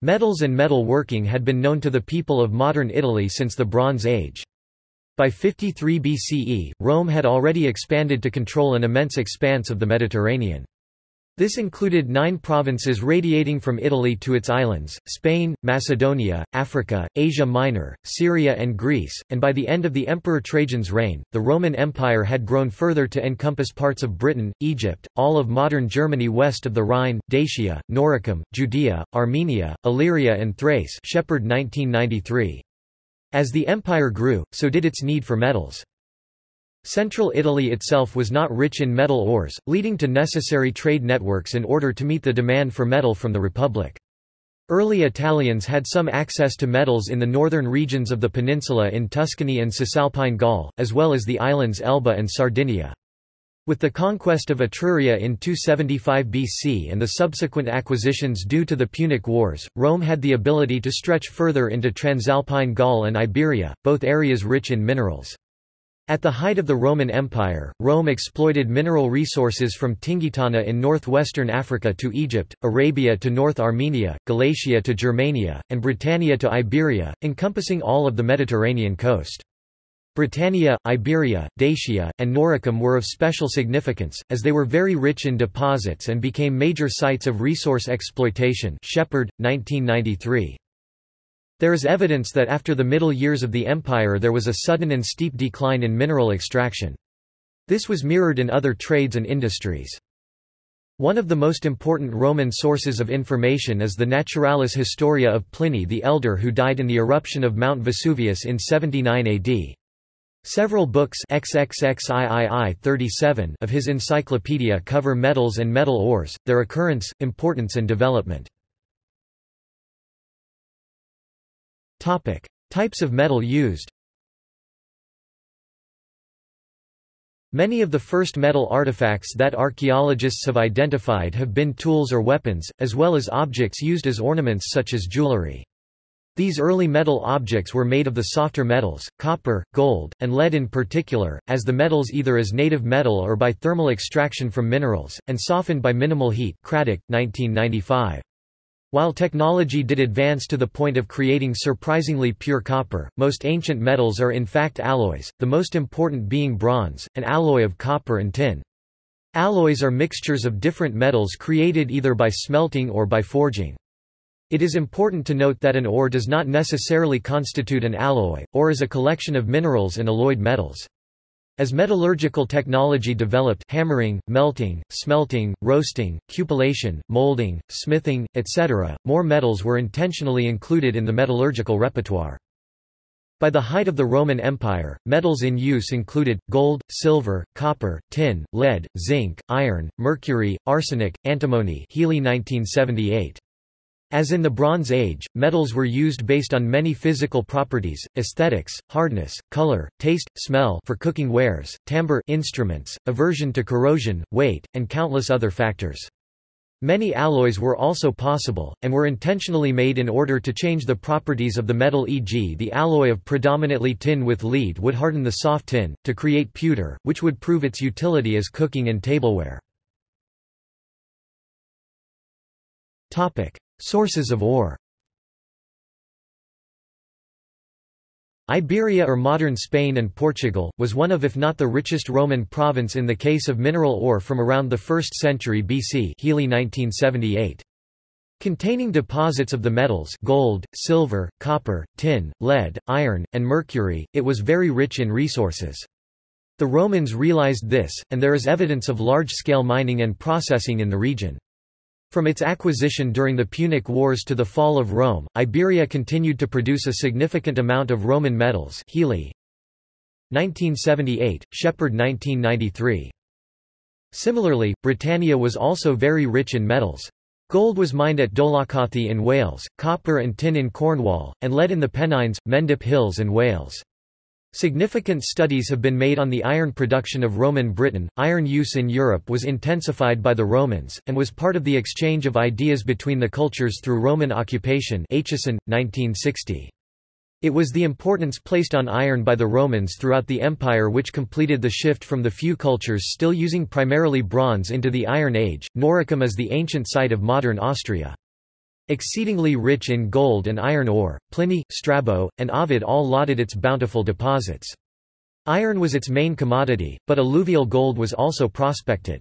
Metals and metal working had been known to the people of modern Italy since the Bronze Age. By 53 BCE, Rome had already expanded to control an immense expanse of the Mediterranean. This included nine provinces radiating from Italy to its islands, Spain, Macedonia, Africa, Asia Minor, Syria and Greece, and by the end of the Emperor Trajan's reign, the Roman Empire had grown further to encompass parts of Britain, Egypt, all of modern Germany west of the Rhine, Dacia, Noricum, Judea, Armenia, Illyria and Thrace Shepherd 1993. As the empire grew, so did its need for metals. Central Italy itself was not rich in metal ores, leading to necessary trade networks in order to meet the demand for metal from the Republic. Early Italians had some access to metals in the northern regions of the peninsula in Tuscany and Cisalpine Gaul, as well as the islands Elba and Sardinia. With the conquest of Etruria in 275 BC and the subsequent acquisitions due to the Punic Wars, Rome had the ability to stretch further into Transalpine Gaul and Iberia, both areas rich in minerals. At the height of the Roman Empire, Rome exploited mineral resources from Tingitana in northwestern Africa to Egypt, Arabia to North Armenia, Galatia to Germania, and Britannia to Iberia, encompassing all of the Mediterranean coast. Britannia, Iberia, Dacia, and Noricum were of special significance, as they were very rich in deposits and became major sites of resource exploitation Shepherd, 1993. There is evidence that after the middle years of the empire there was a sudden and steep decline in mineral extraction. This was mirrored in other trades and industries. One of the most important Roman sources of information is the Naturalis Historia of Pliny the Elder who died in the eruption of Mount Vesuvius in 79 AD. Several books XXXIII 37 of his encyclopedia cover metals and metal ores, their occurrence, importance and development. Topic. Types of metal used Many of the first metal artifacts that archaeologists have identified have been tools or weapons, as well as objects used as ornaments such as jewelry. These early metal objects were made of the softer metals, copper, gold, and lead in particular, as the metals either as native metal or by thermal extraction from minerals, and softened by minimal heat Craddock, 1995. While technology did advance to the point of creating surprisingly pure copper, most ancient metals are in fact alloys, the most important being bronze, an alloy of copper and tin. Alloys are mixtures of different metals created either by smelting or by forging. It is important to note that an ore does not necessarily constitute an alloy, or is a collection of minerals and alloyed metals. As metallurgical technology developed hammering, melting, smelting, roasting, cupellation, molding, smithing, etc., more metals were intentionally included in the metallurgical repertoire. By the height of the Roman Empire, metals in use included, gold, silver, copper, tin, lead, zinc, iron, mercury, arsenic, antimony Healy 1978. As in the Bronze Age, metals were used based on many physical properties, aesthetics, hardness, color, taste, smell for cooking wares, timbre instruments, aversion to corrosion, weight, and countless other factors. Many alloys were also possible, and were intentionally made in order to change the properties of the metal e.g. the alloy of predominantly tin with lead would harden the soft tin, to create pewter, which would prove its utility as cooking and tableware. Sources of ore Iberia or modern Spain and Portugal, was one of if not the richest Roman province in the case of mineral ore from around the 1st century BC Healy 1978. Containing deposits of the metals gold, silver, copper, tin, lead, iron, and mercury, it was very rich in resources. The Romans realized this, and there is evidence of large-scale mining and processing in the region. From its acquisition during the Punic Wars to the fall of Rome, Iberia continued to produce a significant amount of Roman metals Healy. 1978, Shepherd 1993. Similarly, Britannia was also very rich in metals. Gold was mined at Dolaucothi in Wales, copper and tin in Cornwall, and lead in the Pennines, Mendip Hills and Wales. Significant studies have been made on the iron production of Roman Britain. Iron use in Europe was intensified by the Romans, and was part of the exchange of ideas between the cultures through Roman occupation Aitchison, 1960. It was the importance placed on iron by the Romans throughout the empire which completed the shift from the few cultures still using primarily bronze into the Iron Age. Noricum is the ancient site of modern Austria. Exceedingly rich in gold and iron ore, Pliny, Strabo, and Ovid all lauded its bountiful deposits. Iron was its main commodity, but alluvial gold was also prospected.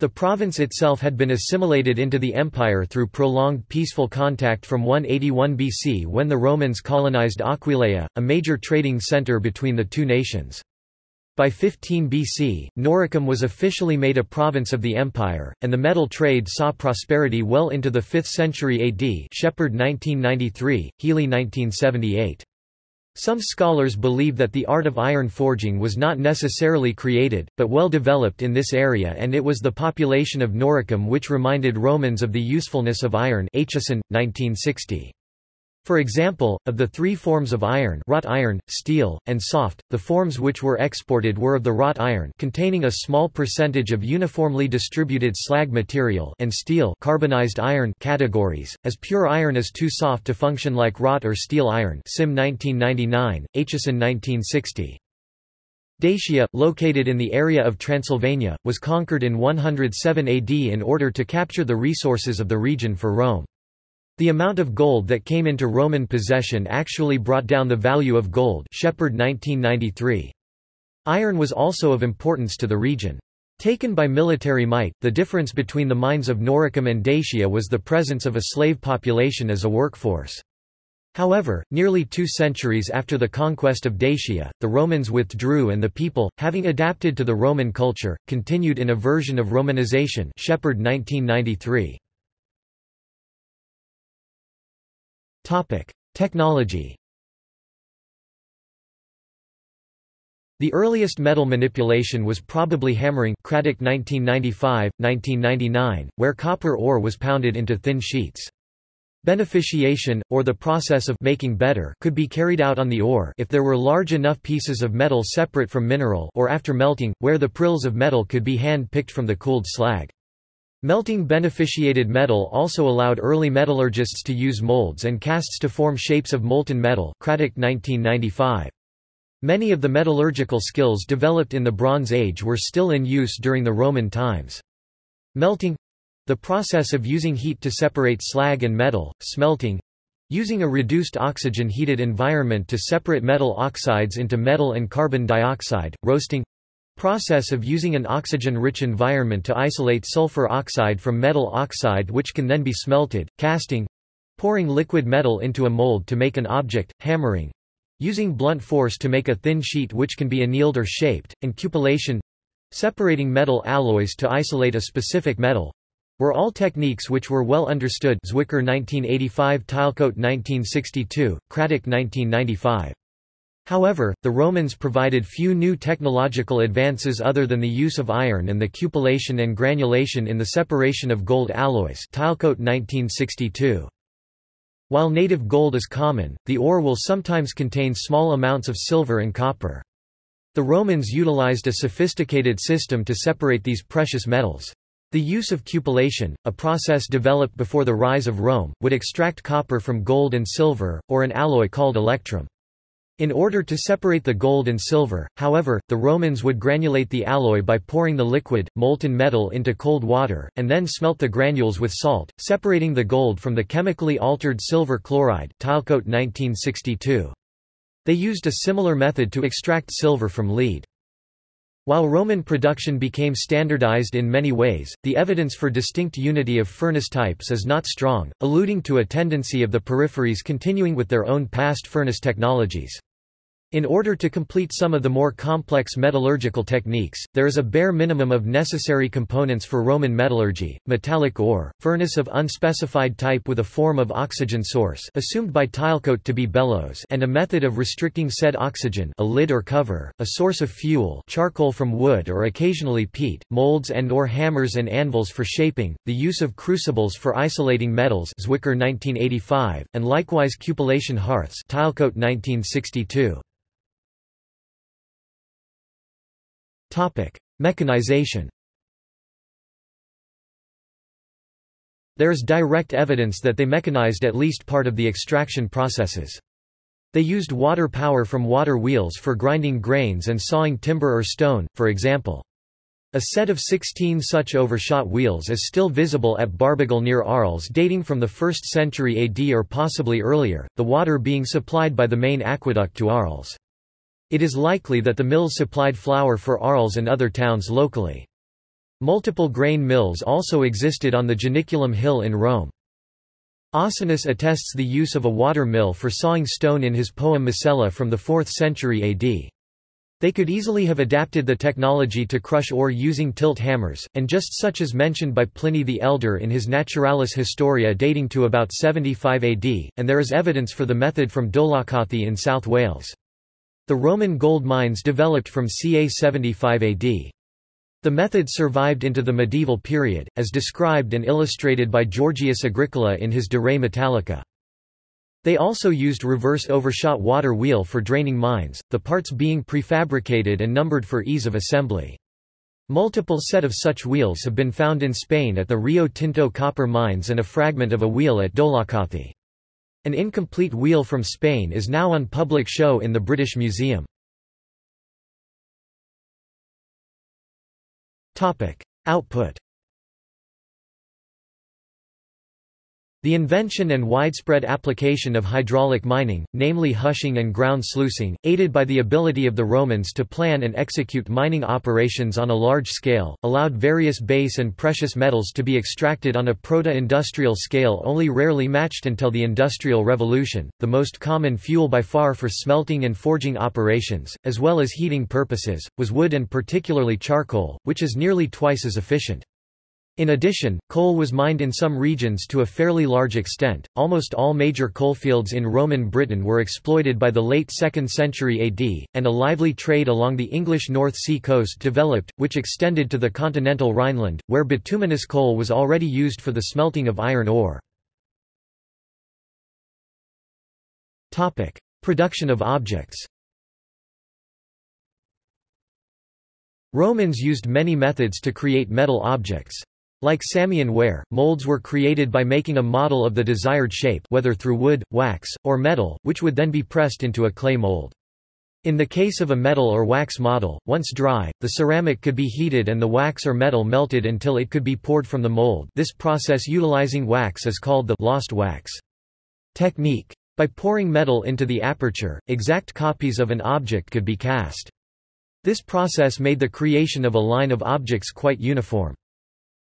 The province itself had been assimilated into the empire through prolonged peaceful contact from 181 BC when the Romans colonized Aquileia, a major trading center between the two nations. By 15 BC, Noricum was officially made a province of the empire, and the metal trade saw prosperity well into the 5th century AD Shepherd 1993, Healy 1978. Some scholars believe that the art of iron forging was not necessarily created, but well developed in this area and it was the population of Noricum which reminded Romans of the usefulness of iron Aitchison, 1960. For example, of the three forms of iron wrought iron, steel, and soft, the forms which were exported were of the wrought iron containing a small percentage of uniformly distributed slag material and steel carbonized iron categories, as pure iron is too soft to function like wrought or steel iron Sim 1999, Aitchison 1960. Dacia, located in the area of Transylvania, was conquered in 107 AD in order to capture the resources of the region for Rome. The amount of gold that came into Roman possession actually brought down the value of gold Shepherd 1993. Iron was also of importance to the region. Taken by military might, the difference between the mines of Noricum and Dacia was the presence of a slave population as a workforce. However, nearly two centuries after the conquest of Dacia, the Romans withdrew and the people, having adapted to the Roman culture, continued in a version of Romanization Shepherd 1993. Topic: Technology. The earliest metal manipulation was probably hammering Craddock 1995, 1999, where copper ore was pounded into thin sheets. Beneficiation, or the process of making better could be carried out on the ore if there were large enough pieces of metal separate from mineral or after melting, where the prills of metal could be hand-picked from the cooled slag. Melting beneficiated metal also allowed early metallurgists to use molds and casts to form shapes of molten metal Craddock 1995. Many of the metallurgical skills developed in the Bronze Age were still in use during the Roman times. Melting—the process of using heat to separate slag and metal, smelting, using a reduced oxygen-heated environment to separate metal oxides into metal and carbon dioxide, roasting Process of using an oxygen-rich environment to isolate sulfur oxide from metal oxide which can then be smelted, casting, pouring liquid metal into a mold to make an object, hammering, using blunt force to make a thin sheet which can be annealed or shaped, and cupellation, separating metal alloys to isolate a specific metal, were all techniques which were well understood Zwicker 1985 Tylecote 1962, Craddock 1995. However, the Romans provided few new technological advances other than the use of iron and the cupellation and granulation in the separation of gold alloys Tylecote 1962. While native gold is common, the ore will sometimes contain small amounts of silver and copper. The Romans utilized a sophisticated system to separate these precious metals. The use of cupellation, a process developed before the rise of Rome, would extract copper from gold and silver, or an alloy called electrum. In order to separate the gold and silver, however, the Romans would granulate the alloy by pouring the liquid, molten metal into cold water, and then smelt the granules with salt, separating the gold from the chemically altered silver chloride Tylecote 1962. They used a similar method to extract silver from lead. While Roman production became standardized in many ways, the evidence for distinct unity of furnace types is not strong, alluding to a tendency of the peripheries continuing with their own past furnace technologies. In order to complete some of the more complex metallurgical techniques, there is a bare minimum of necessary components for Roman metallurgy, metallic ore, furnace of unspecified type with a form of oxygen source assumed by Tylecote to be bellows and a method of restricting said oxygen a lid or cover, a source of fuel charcoal from wood or occasionally peat, molds and or hammers and anvils for shaping, the use of crucibles for isolating metals Zwicker 1985, and likewise cupellation hearths Tylecote 1962. Mechanization There is direct evidence that they mechanized at least part of the extraction processes. They used water power from water wheels for grinding grains and sawing timber or stone, for example. A set of 16 such overshot wheels is still visible at Barbegal near Arles dating from the 1st century AD or possibly earlier, the water being supplied by the main aqueduct to Arles. It is likely that the mills supplied flour for Arles and other towns locally. Multiple grain mills also existed on the Janiculum Hill in Rome. Ausonius attests the use of a water mill for sawing stone in his poem Mosella from the 4th century AD. They could easily have adapted the technology to crush ore using tilt hammers, and just such as mentioned by Pliny the Elder in his Naturalis Historia dating to about 75 AD, and there is evidence for the method from Dolaucothi in South Wales. The Roman gold mines developed from ca 75 AD. The method survived into the medieval period, as described and illustrated by Georgius Agricola in his De Re Metallica. They also used reverse overshot water wheel for draining mines, the parts being prefabricated and numbered for ease of assembly. Multiple set of such wheels have been found in Spain at the Rio Tinto copper mines and a fragment of a wheel at Dolaucothi. An incomplete wheel from Spain is now on public show in the British Museum. Output The invention and widespread application of hydraulic mining, namely hushing and ground sluicing, aided by the ability of the Romans to plan and execute mining operations on a large scale, allowed various base and precious metals to be extracted on a proto-industrial scale only rarely matched until the Industrial Revolution, the most common fuel by far for smelting and forging operations, as well as heating purposes, was wood and particularly charcoal, which is nearly twice as efficient. In addition, coal was mined in some regions to a fairly large extent. Almost all major coalfields in Roman Britain were exploited by the late 2nd century AD, and a lively trade along the English North Sea coast developed, which extended to the continental Rhineland, where bituminous coal was already used for the smelting of iron ore. Topic: Production of objects. Romans used many methods to create metal objects. Like Samian ware, molds were created by making a model of the desired shape whether through wood, wax, or metal, which would then be pressed into a clay mold. In the case of a metal or wax model, once dry, the ceramic could be heated and the wax or metal melted until it could be poured from the mold this process utilizing wax is called the lost wax technique. By pouring metal into the aperture, exact copies of an object could be cast. This process made the creation of a line of objects quite uniform.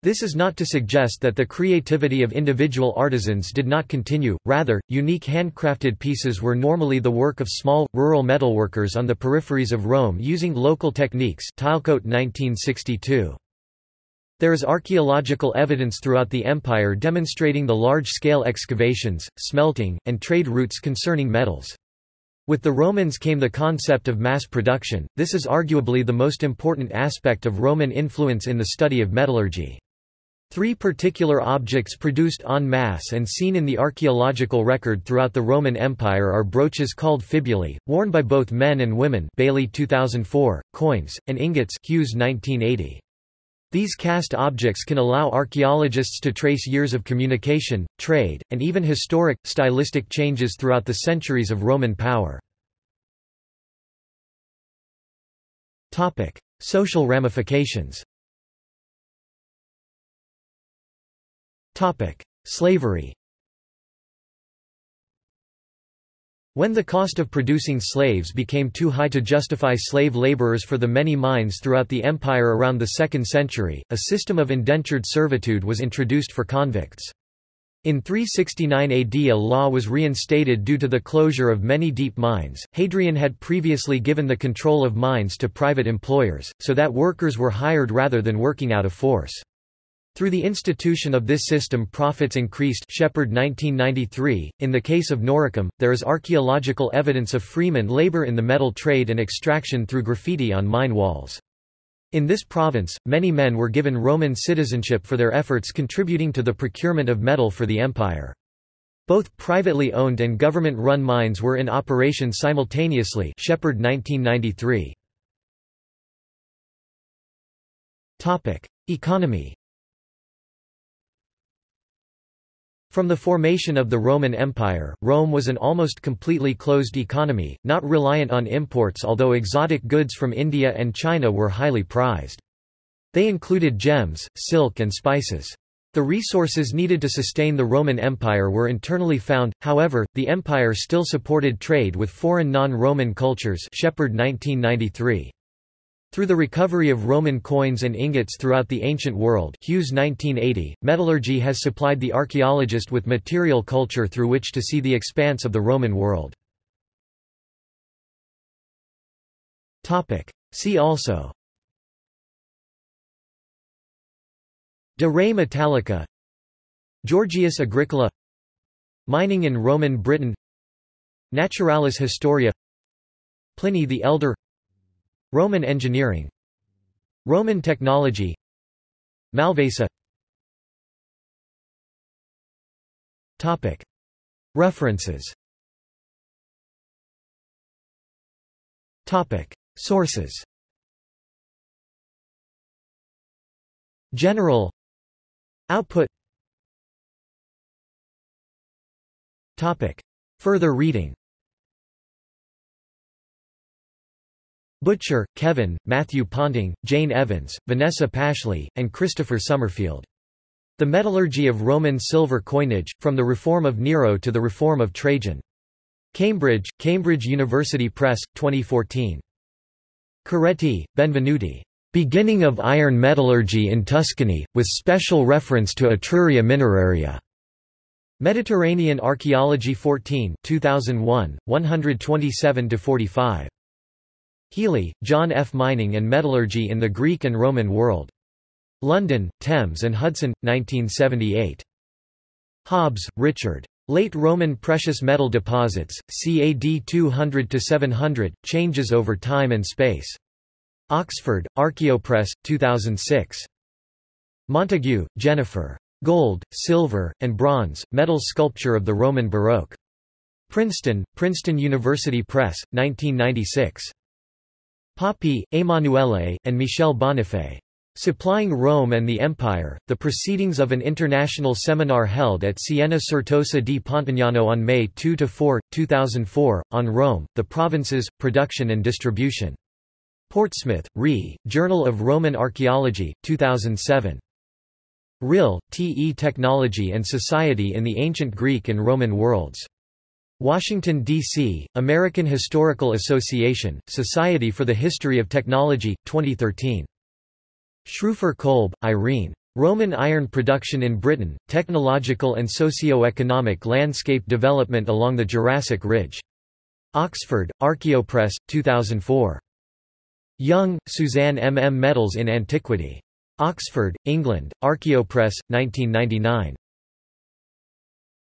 This is not to suggest that the creativity of individual artisans did not continue, rather, unique handcrafted pieces were normally the work of small, rural metalworkers on the peripheries of Rome using local techniques Tylecote 1962. There is archaeological evidence throughout the empire demonstrating the large-scale excavations, smelting, and trade routes concerning metals. With the Romans came the concept of mass production, this is arguably the most important aspect of Roman influence in the study of metallurgy. Three particular objects produced en masse and seen in the archaeological record throughout the Roman Empire are brooches called fibulae, worn by both men and women Bailey 2004, coins, and ingots Hughes 1980. These cast objects can allow archaeologists to trace years of communication, trade, and even historic, stylistic changes throughout the centuries of Roman power. Social ramifications Slavery When the cost of producing slaves became too high to justify slave laborers for the many mines throughout the empire around the 2nd century, a system of indentured servitude was introduced for convicts. In 369 AD a law was reinstated due to the closure of many deep mines. Hadrian had previously given the control of mines to private employers, so that workers were hired rather than working out of force. Through the institution of this system profits increased Shepherd 1993. .In the case of Noricum, there is archaeological evidence of freeman labor in the metal trade and extraction through graffiti on mine walls. In this province, many men were given Roman citizenship for their efforts contributing to the procurement of metal for the empire. Both privately owned and government-run mines were in operation simultaneously Shepherd 1993. Economy From the formation of the Roman Empire, Rome was an almost completely closed economy, not reliant on imports although exotic goods from India and China were highly prized. They included gems, silk and spices. The resources needed to sustain the Roman Empire were internally found, however, the empire still supported trade with foreign non-Roman cultures Shepherd 1993. Through the recovery of Roman coins and ingots throughout the ancient world Hughes 1980, metallurgy has supplied the archaeologist with material culture through which to see the expanse of the Roman world. See also. De re Metallica. Georgius Agricola. Mining in Roman Britain. Naturalis Historia. Pliny the Elder Roman engineering. Roman technology. Malvasa. Topic. References. Topic. Sources. General. Output. Topic. Further reading Butcher, Kevin, Matthew Ponting, Jane Evans, Vanessa Pashley, and Christopher Summerfield. The Metallurgy of Roman Silver Coinage, From the Reform of Nero to the Reform of Trajan. Cambridge, Cambridge University Press, 2014. Coretti, Benvenuti. Beginning of Iron Metallurgy in Tuscany, with special reference to Etruria Mineraria. Mediterranean Archaeology 14 2001, 127–45. Healy, John F. Mining and Metallurgy in the Greek and Roman World. London, Thames and Hudson, 1978. Hobbs, Richard. Late Roman Precious Metal Deposits, CAD 200–700, Changes over Time and Space. Oxford, Archaeopress, 2006. Montague, Jennifer. Gold, Silver, and Bronze, Metal Sculpture of the Roman Baroque. Princeton, Princeton University Press, 1996. Papi, Emanuele, and Michel Bonifay. Supplying Rome and the Empire, the proceedings of an international seminar held at Siena Certosa di Pontignano on May 2–4, 2004, on Rome, the provinces, production and distribution. Portsmouth, Re, Journal of Roman Archaeology, 2007. Rihll, T. E. Technology and Society in the Ancient Greek and Roman Worlds. Washington, D.C., American Historical Association, Society for the History of Technology, 2013. Schrufer Kolb, Irene. Roman iron production in Britain, Technological and Socio-Economic Landscape Development along the Jurassic Ridge. Oxford, Archaeopress, 2004. Young, Suzanne M. M. Metals in Antiquity. Oxford, England, Archaeopress, 1999.